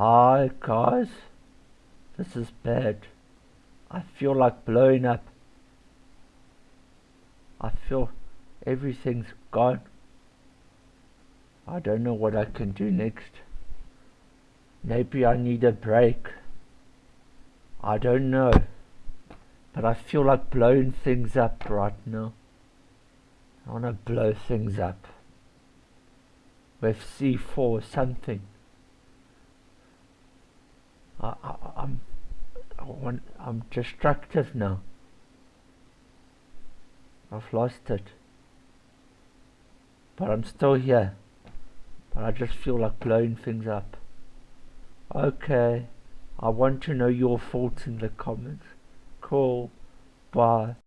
Hi guys, this is bad. I feel like blowing up. I feel everything's gone. I don't know what I can do next. Maybe I need a break. I don't know. But I feel like blowing things up right now. I want to blow things up. With C4 or something. I, I, I'm I'm destructive now. I've lost it. But I'm still here. But I just feel like blowing things up. Okay. I want to know your thoughts in the comments. Cool. Bye.